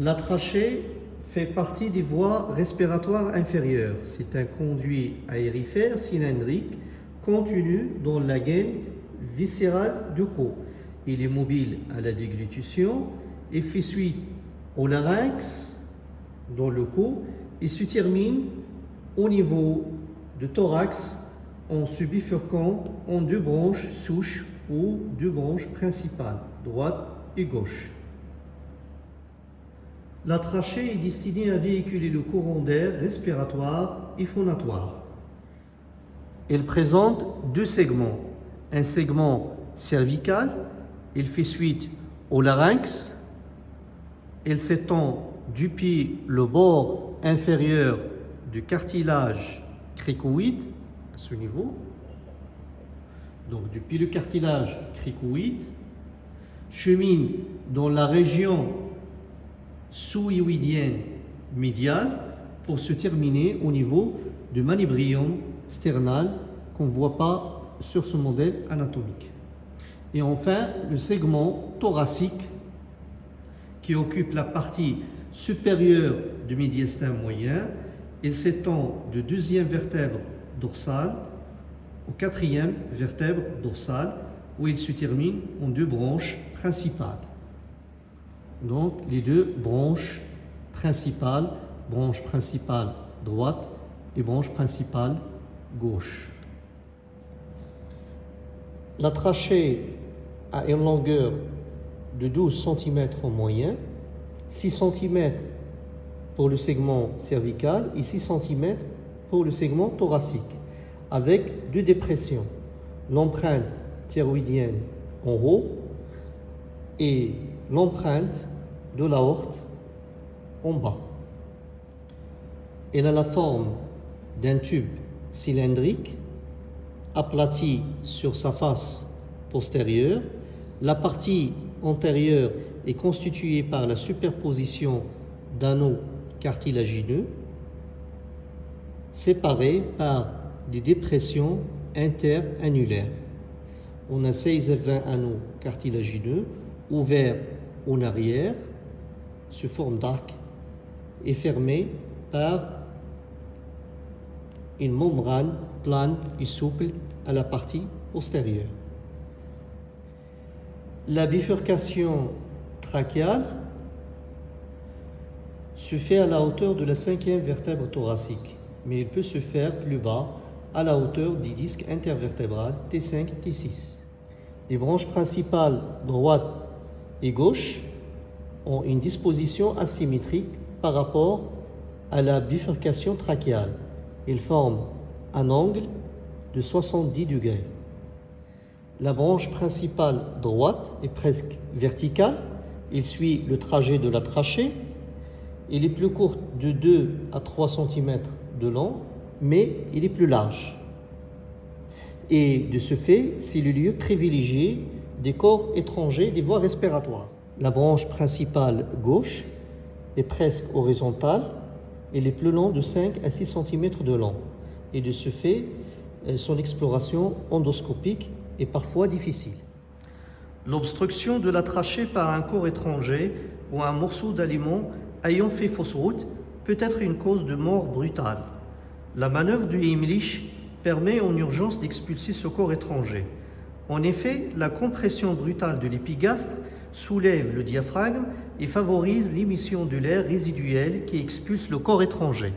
La trachée fait partie des voies respiratoires inférieures. C'est un conduit aérifère cylindrique contenu dans la gaine viscérale du cou. Il est mobile à la déglutition et fait suite au larynx dans le cou et se termine au niveau du thorax en se bifurquant en deux branches souches ou deux branches principales, droite et gauche. La trachée est destinée à véhiculer le courant d'air respiratoire et phonatoire. Elle présente deux segments. Un segment cervical, il fait suite au larynx. Elle s'étend du pied le bord inférieur du cartilage cricoïde, à ce niveau. Donc depuis le cartilage cricoïde, chemine dans la région sous-hyoïdienne médiale pour se terminer au niveau du manubrium sternal qu'on ne voit pas sur ce modèle anatomique. Et enfin, le segment thoracique qui occupe la partie supérieure du médiastin moyen. Il s'étend de deuxième vertèbre dorsale au quatrième vertèbre dorsale où il se termine en deux branches principales. Donc les deux branches principales, branche principale droite et branche principale gauche. La trachée a une longueur de 12 cm en moyenne, 6 cm pour le segment cervical et 6 cm pour le segment thoracique, avec deux dépressions. L'empreinte thyroïdienne en haut et l'empreinte de l'aorte en bas. Elle a la forme d'un tube cylindrique aplati sur sa face postérieure. La partie antérieure est constituée par la superposition d'anneaux cartilagineux séparés par des dépressions interannulaires. On a 16 à 20 anneaux cartilagineux ouverts en arrière sous forme d'arc et fermés par une membrane plane et souple à la partie postérieure. La bifurcation trachéale se fait à la hauteur de la cinquième vertèbre thoracique, mais il peut se faire plus bas à la hauteur du disque intervertébral T5, T6. Les branches principales droite gauche ont une disposition asymétrique par rapport à la bifurcation trachéale. Ils forment un angle de 70 degrés. La branche principale droite est presque verticale. Il suit le trajet de la trachée. Il est plus court de 2 à 3 cm de long, mais il est plus large. Et de ce fait, c'est le lieu privilégié des corps étrangers des voies respiratoires. La branche principale gauche est presque horizontale. Elle est plus longue de 5 à 6 cm de long. Et de ce fait, euh, son exploration endoscopique est parfois difficile. L'obstruction de la trachée par un corps étranger ou un morceau d'aliment ayant fait fausse route peut être une cause de mort brutale. La manœuvre du Heimlich permet en urgence d'expulser ce corps étranger. En effet, la compression brutale de l'épigastre soulève le diaphragme et favorise l'émission de l'air résiduel qui expulse le corps étranger.